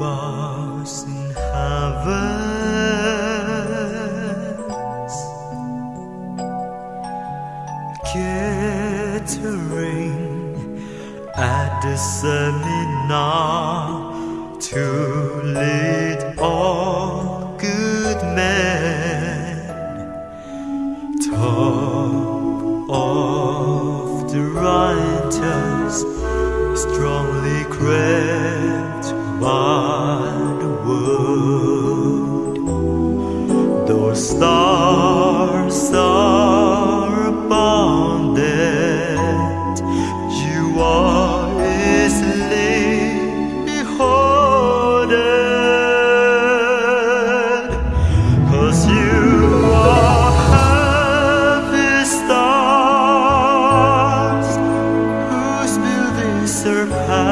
stars in heavens Gathering at the seminar To lead all good men. Top of the righteous Strongly crept by the world Those stars are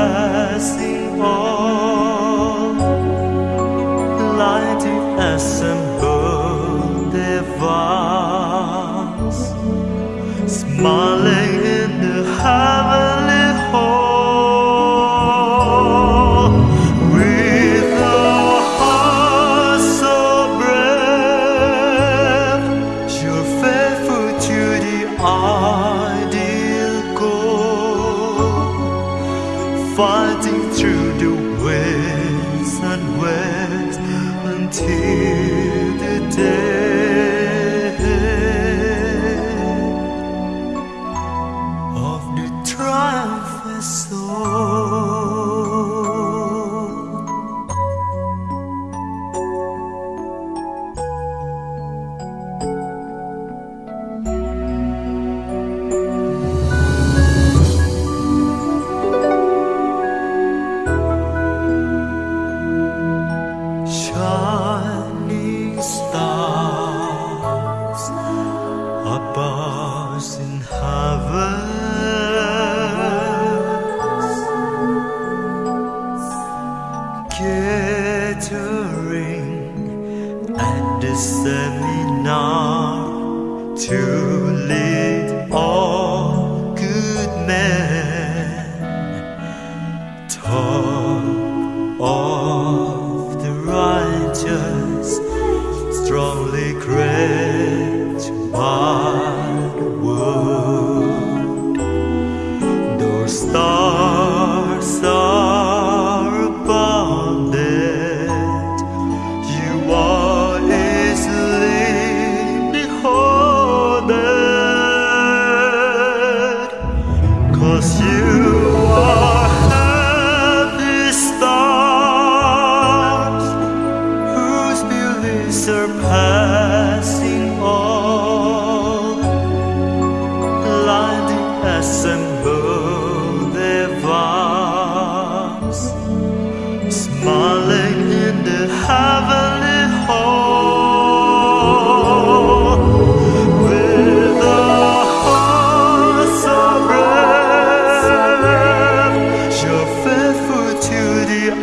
surpassing all vast Smiling The above in heavens, gathering at the seminar to lead Cause you are stars whose beauty surpassing all, lighting assemble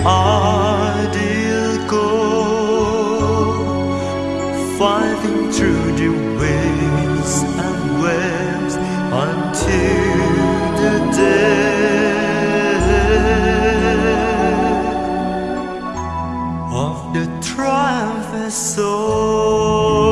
ideal go fighting through the waves and waves until the day of the triumph is soul.